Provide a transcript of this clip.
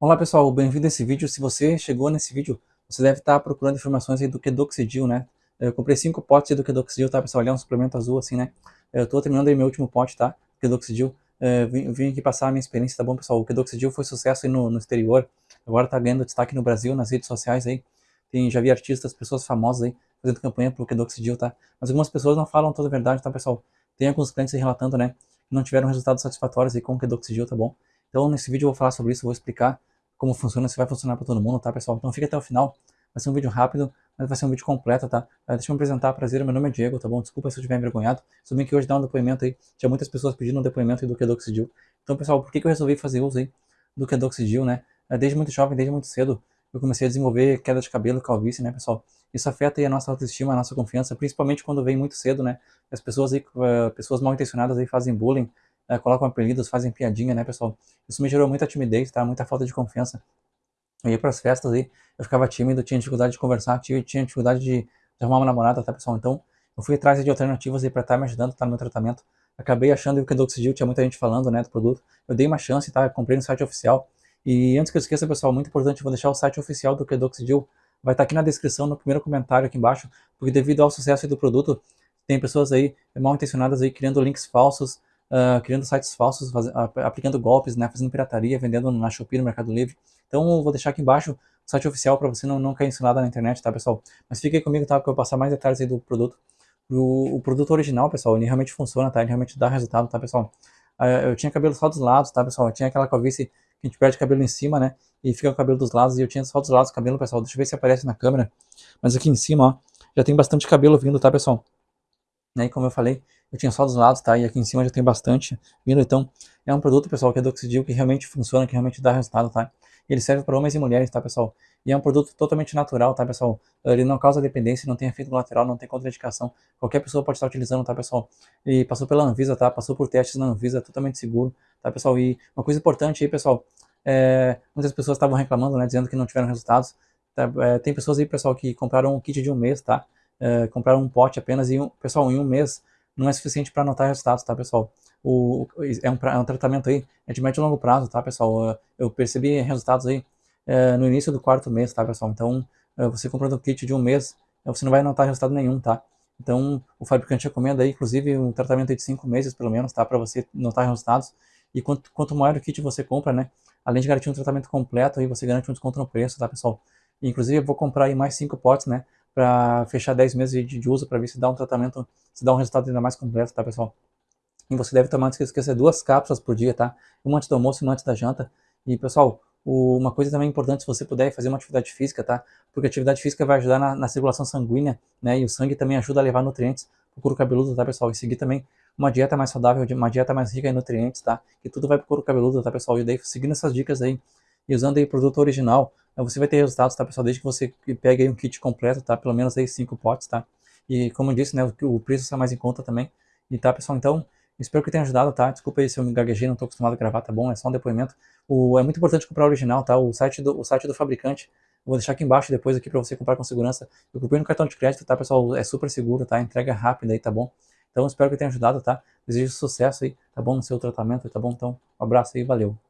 Olá pessoal, bem-vindo a esse vídeo. Se você chegou nesse vídeo, você deve estar procurando informações aí do Kedoxidil, né? Eu comprei cinco potes do Kedoxidil, tá pessoal? Ele é um suplemento azul assim, né? Eu tô terminando aí meu último pote, tá? Kedoxidil. É, vim, vim, aqui passar a minha experiência, tá bom pessoal? O Kedoxidil foi sucesso aí no, no exterior, agora tá ganhando destaque no Brasil, nas redes sociais aí. Tem, já vi artistas, pessoas famosas aí, fazendo campanha pro Kedoxidil, tá? Mas algumas pessoas não falam toda a verdade, tá pessoal? Tem alguns clientes aí relatando, né? Que não tiveram resultados satisfatórios aí com o Kedoxidil, tá bom? Então nesse vídeo eu vou falar sobre isso, vou explicar como funciona, se vai funcionar para todo mundo, tá, pessoal? Então fica até o final. Vai ser um vídeo rápido, mas vai ser um vídeo completo, tá? Uh, deixa eu me apresentar, prazer, meu nome é Diego, tá bom? Desculpa se eu estiver envergonhado. Soube que hoje dá um depoimento aí, tinha muitas pessoas pedindo um depoimento do Kedoxidil. Então, pessoal, por que, que eu resolvi fazer uso aí do Kedoxidil, né? Uh, desde muito jovem, desde muito cedo, eu comecei a desenvolver queda de cabelo, calvície, né, pessoal? Isso afeta aí a nossa autoestima, a nossa confiança, principalmente quando vem muito cedo, né? As pessoas aí, uh, pessoas mal intencionadas aí fazem bullying, colocam apelidos, fazem piadinha, né, pessoal? Isso me gerou muita timidez, tá? Muita falta de confiança eu ia para as festas aí, eu ficava tímido, tinha dificuldade de conversar, tinha, tinha dificuldade de, arrumar uma namorada, tá pessoal? Então, eu fui atrás de alternativas aí para estar tá me ajudando, tá no meu tratamento. Acabei achando que o Kedoxidil, tinha muita gente falando, né, do produto. Eu dei uma chance, tá? comprei no site oficial. E antes que eu esqueça, pessoal, muito importante, eu vou deixar o site oficial do Kedoxidil. Vai estar tá aqui na descrição, no primeiro comentário aqui embaixo, porque devido ao sucesso do produto, tem pessoas aí mal intencionadas aí criando links falsos, uh, criando sites falsos, faz, uh, aplicando golpes, né, fazendo pirataria, vendendo na Shopee, no Mercado Livre. Então eu vou deixar aqui embaixo o site oficial para você não, não cair ensinado na internet, tá pessoal? Mas fique aí comigo, tá? Porque eu vou passar mais detalhes aí do produto. O, o produto original, pessoal, ele realmente funciona, tá? Ele realmente dá resultado, tá pessoal? Uh, eu tinha cabelo só dos lados, tá pessoal? Eu tinha aquela calvície que a gente perde cabelo em cima, né? E fica o cabelo dos lados, e eu tinha só dos lados o cabelo, pessoal. Deixa eu ver se aparece na câmera. Mas aqui em cima, ó, já tem bastante cabelo vindo, tá pessoal? Né? como eu falei, eu tinha só dos lados, tá? E aqui em cima já tem bastante vindo, então é um produto, pessoal, que é Doxidil, que realmente funciona, que realmente dá resultado, tá? Ele serve para homens e mulheres, tá, pessoal? E é um produto totalmente natural, tá, pessoal? Ele não causa dependência, não tem efeito colateral, não tem contraindicação. Qualquer pessoa pode estar utilizando, tá, pessoal? E passou pela Anvisa, tá? Passou por testes na Anvisa, totalmente seguro, tá, pessoal? E uma coisa importante aí, pessoal, é, muitas pessoas estavam reclamando, né, dizendo que não tiveram resultados. Tá? É, tem pessoas aí, pessoal, que compraram um kit de um mês, tá? É, compraram um pote apenas e, um, pessoal, em um mês não é suficiente para anotar resultados, tá, pessoal? O, é, um, é um tratamento aí, é de médio e longo prazo, tá, pessoal? Eu percebi resultados aí é, no início do quarto mês, tá, pessoal? Então, é, você comprando um kit de um mês, é, você não vai notar resultado nenhum, tá? Então, o fabricante recomenda aí, inclusive, um tratamento de cinco meses, pelo menos, tá? Para você notar resultados. E quanto, quanto maior o kit você compra, né? Além de garantir um tratamento completo, aí você garante um desconto no preço, tá, pessoal? E, inclusive, eu vou comprar aí mais cinco potes, né? Para fechar 10 meses de, de uso para ver se dá um tratamento, se dá um resultado ainda mais completo, tá pessoal? E você deve tomar, não se esqueça, duas cápsulas por dia, tá? Uma antes do almoço e uma antes da janta. E pessoal, o, uma coisa também importante, se você puder, é fazer uma atividade física, tá? Porque a atividade física vai ajudar na, na circulação sanguínea, né? E o sangue também ajuda a levar nutrientes pro couro cabeludo, tá pessoal? E seguir também uma dieta mais saudável, uma dieta mais rica em nutrientes, tá? Que tudo vai pro couro cabeludo, tá pessoal? E daí, seguindo essas dicas aí, e usando aí produto original, você vai ter resultados, tá, pessoal? Desde que você pegue aí um kit completo, tá? Pelo menos aí cinco potes, tá? E como eu disse, né, o preço está mais em conta também. E tá, pessoal? Então, espero que tenha ajudado, tá? Desculpa aí se eu me gaguejei, não estou acostumado a gravar, tá bom? É só um depoimento. O, é muito importante comprar original, tá? O site do, o site do fabricante, vou deixar aqui embaixo depois aqui para você comprar com segurança. Eu comprei no cartão de crédito, tá, pessoal? É super seguro, tá? Entrega rápida aí, tá bom? Então, espero que tenha ajudado, tá? Desejo sucesso aí, tá bom? No seu tratamento, tá bom? Então, um abraço aí, valeu!